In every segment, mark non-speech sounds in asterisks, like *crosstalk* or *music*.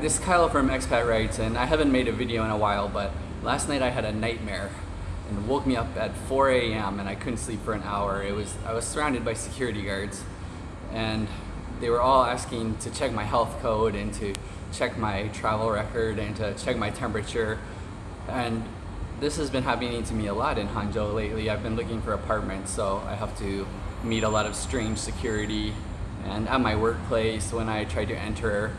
This is Kyle from Expat Rights, and I haven't made a video in a while, but last night I had a nightmare and woke me up at 4 a.m. and I couldn't sleep for an hour. It was I was surrounded by security guards, and they were all asking to check my health code and to check my travel record and to check my temperature, and this has been happening to me a lot in Hangzhou lately. I've been looking for apartments, so I have to meet a lot of strange security. And at my workplace, when I try to enter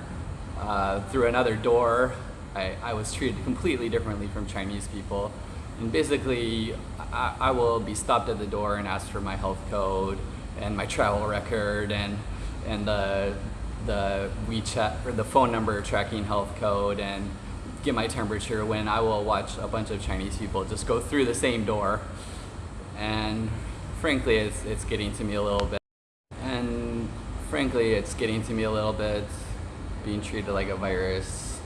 uh, through another door, I, I, was treated completely differently from Chinese people. And basically, I, I, will be stopped at the door and asked for my health code and my travel record and and the the WeChat or the phone number tracking health code and get my temperature when I will watch a bunch of Chinese people just go through the same door. And frankly, it's, it's getting to me a little bit. And frankly, it's getting to me a little bit being treated like a virus.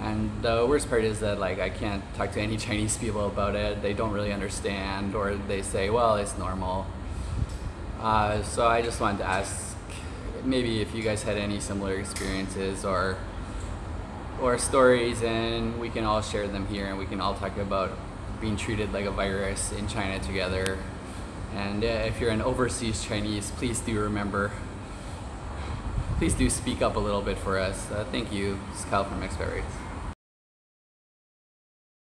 And the worst part is that like I can't talk to any *laughs* Chinese people about it. They don't really understand or they say, well, it's normal. Uh, so I just wanted to ask maybe if you guys had any similar experiences or or stories and we can all share them here and we can all talk about being treated like a virus in China together. And uh, if you're an overseas Chinese, please do remember, please do speak up a little bit for us. Uh, thank you. This is Kyle from Expat Rights.